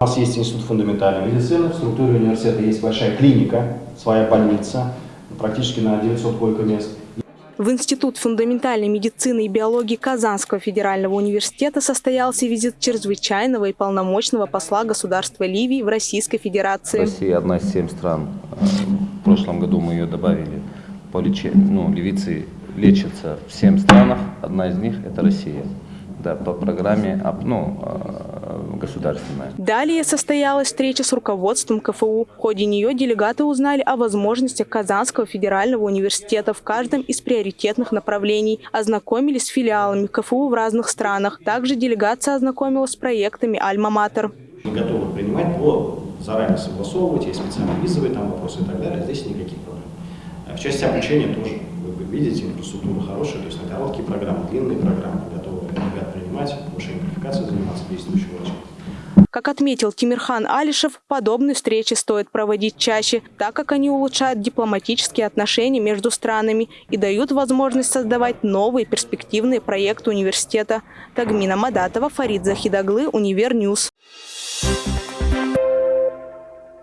У нас есть институт фундаментальной медицины, в структуре университета есть большая клиника, своя больница, практически на 900 койко-мест. В Институт фундаментальной медицины и биологии Казанского федерального университета состоялся визит чрезвычайного и полномочного посла государства Ливии в Российской Федерации. Россия одна из семь стран. В прошлом году мы ее добавили по лечению. Ну, ливийцы лечатся в семь странах, одна из них это Россия. Да, по программе ну, э, государственная. Далее состоялась встреча с руководством КФУ. В ходе нее делегаты узнали о возможностях Казанского федерального университета в каждом из приоритетных направлений, ознакомились с филиалами КФУ в разных странах. Также делегация ознакомилась с проектами «Альма-Матер». Мы готовы принимать, по заранее согласовывать, есть специальные визовые там вопросы и так далее. Здесь никаких проблем. В части обучения тоже, вы видите, инфраструктура хорошая, то есть на короткие программы, длинные программы готовы ребят принимать, повышение квалификации заниматься действующим врачом. Как отметил Тимирхан Алишев, подобные встречи стоит проводить чаще, так как они улучшают дипломатические отношения между странами и дают возможность создавать новые перспективные проекты университета. Тагмина Мадатова, Фарид Захидаглы, Univer News. Thank you.